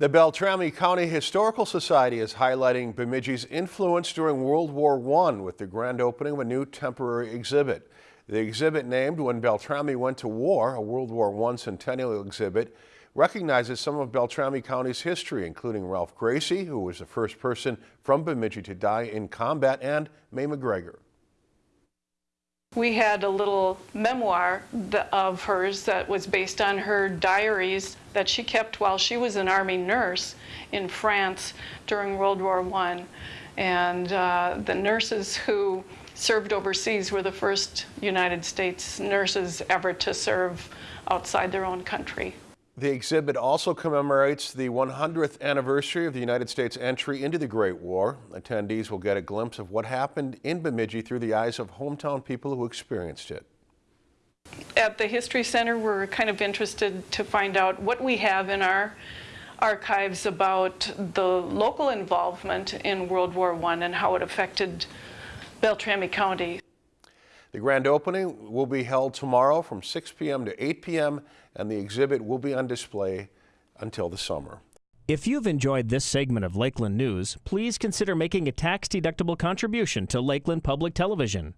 The Beltrami County Historical Society is highlighting Bemidji's influence during World War I with the grand opening of a new temporary exhibit. The exhibit named When Beltrami Went to War, a World War I centennial exhibit, recognizes some of Beltrami County's history, including Ralph Gracie, who was the first person from Bemidji to die in combat, and Mae McGregor. We had a little memoir of hers that was based on her diaries that she kept while she was an Army nurse in France during World War I. And uh, the nurses who served overseas were the first United States nurses ever to serve outside their own country. The exhibit also commemorates the 100th anniversary of the United States entry into the Great War. Attendees will get a glimpse of what happened in Bemidji through the eyes of hometown people who experienced it. At the History Center, we're kind of interested to find out what we have in our archives about the local involvement in World War I and how it affected Beltrami County. The grand opening will be held tomorrow from 6 p.m. to 8 p.m. and the exhibit will be on display until the summer. If you've enjoyed this segment of Lakeland News, please consider making a tax-deductible contribution to Lakeland Public Television.